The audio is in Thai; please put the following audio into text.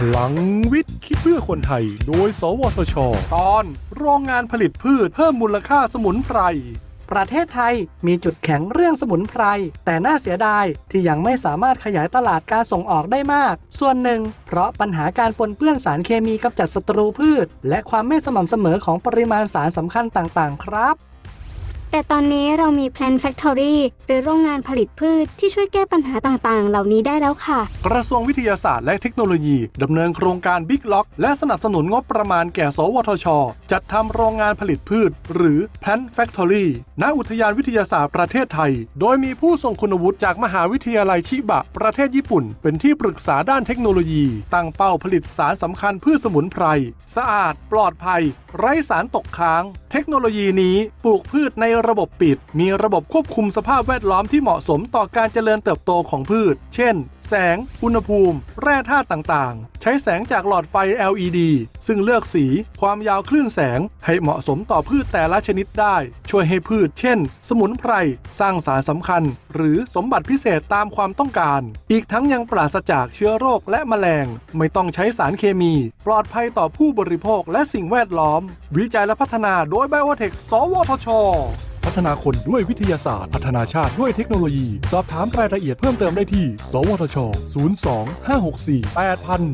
พลังวิทย์ คิดเพื่อคนไทย โดย สวทช ตอนโรงงานผลิตพืชเพิ่มมูลค่าสมุนไพร ประเทศไทยมีจุดแข็งเรื่องสมุนไพร แต่น่าเสียดายที่ยังไม่สามารถขยายตลาดการส่งออกได้มาก ส่วนหนึ่ง เพราะปัญหาการปนเปื้อนสารเคมีกำจัดศัตรูพืช และความไม่สม่ำเสมอของปริมาณสารสำคัญต่างๆ ครับ แต่ตอนนี้เรามี Plant Factory หรือโรงงานผลิตพืชที่ช่วยแก้ปัญหาต่างๆ เหล่านี้ได้แล้วค่ะ กระทรวงวิทยาศาสตร์และเทคโนโลยีดำเนินโครงการ Big Lock และสนับสนุนงบประมาณแก่ สวทช จัดทำโรงงานผลิตพืช หรือ Plant Factory ณอุทยานวิทยาศาสตร์ประเทศไทย โดยมีผู้ทรงคุณวุฒิจากมหาวิทยาลัยชิบะ ประเทศญี่ปุ่น เป็นที่ปรึกษาด้านเทคโนโลยี ตั้งเป้าผลิตสารสำคัญพืชสมุนไพรสะอาด ปลอดภัย ไร้สารตกค้าง เทคโนโลยีนี้ปลูกพืชในระบบปิด มีระบบควบคุมสภาพแวดล้อมที่เหมาะสมต่อการเจริญเติบโตของพืช เช่น แสง อุณหภูมิ แร่ธาตุต่างๆ ใช้แสงจากหลอดไฟ LED ซึ่งเลือกสี ความยาวคลื่นแสง ให้เหมาะสมต่อพืชแต่ละชนิดได้ ช่วยให้พืช เช่น สมุนไพร สร้างสารสำคัญ หรือสมบัติพิเศษตามความต้องการ อีกทั้งยังปราศจากเชื้อโรคและแมลง ไม่ต้องใช้สารเคมี ปลอดภัยต่อผู้บริโภคและสิ่งแวดล้อม วิจัยและพัฒนาโดยไบโอเทคสวทช พัฒนาคนด้วยวิทยาศาสตร์ พัฒนาชาติด้วยเทคโนโลยี สอบถามรายละเอียดเพิ่มเติมได้ที่ สวทช 02 564 8000